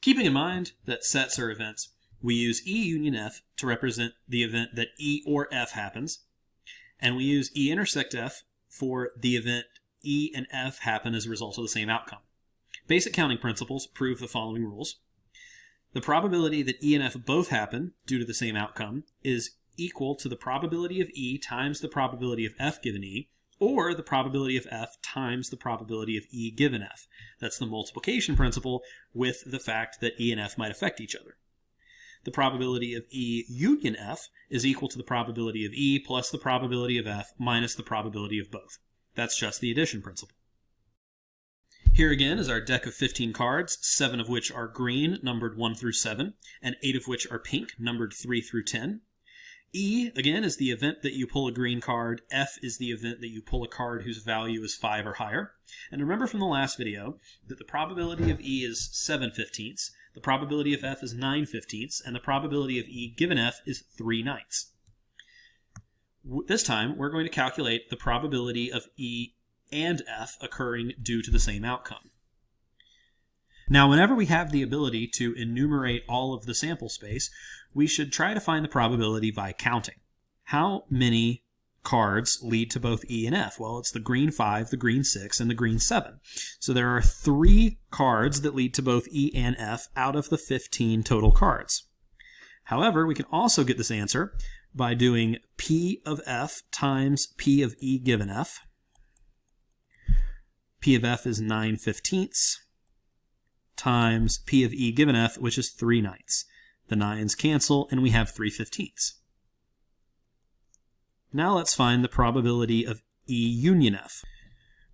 Keeping in mind that sets are events, we use E union F to represent the event that E or F happens, and we use E intersect F for the event E and F happen as a result of the same outcome. Basic counting principles prove the following rules. The probability that E and F both happen due to the same outcome is equal to the probability of E times the probability of F given E, or the probability of F times the probability of E given F. That's the multiplication principle with the fact that E and F might affect each other. The probability of E union F is equal to the probability of E plus the probability of F minus the probability of both. That's just the addition principle. Here again is our deck of 15 cards, 7 of which are green, numbered 1 through 7, and 8 of which are pink, numbered 3 through 10. E, again, is the event that you pull a green card. F is the event that you pull a card whose value is 5 or higher. And remember from the last video that the probability of E is 7 fifteenths, the probability of F is 9 fifteenths, and the probability of E given F is 3 ninths. This time, we're going to calculate the probability of E and F occurring due to the same outcome. Now, whenever we have the ability to enumerate all of the sample space, we should try to find the probability by counting. How many cards lead to both E and F? Well, it's the green 5, the green 6, and the green 7. So there are three cards that lead to both E and F out of the 15 total cards. However, we can also get this answer by doing P of F times P of E given F. P of F is 9 fifteenths times P of E given F, which is 3 ninths. The 9's cancel, and we have 3 fifteenths. Now let's find the probability of E union F.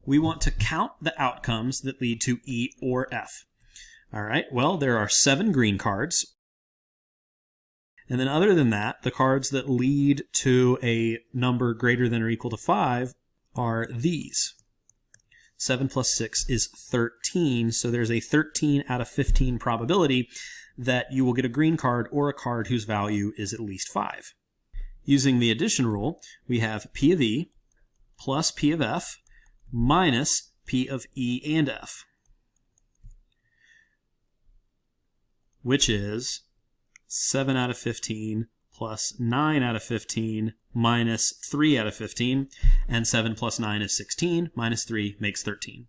We want to count the outcomes that lead to E or F. All right, well, there are seven green cards. And then other than that, the cards that lead to a number greater than or equal to 5 are these. 7 plus 6 is 13, so there's a 13 out of 15 probability that you will get a green card or a card whose value is at least 5. Using the addition rule, we have P of E plus P of F minus P of E and F, which is 7 out of 15 plus 9 out of 15 minus 3 out of 15, and 7 plus 9 is 16, minus 3 makes 13.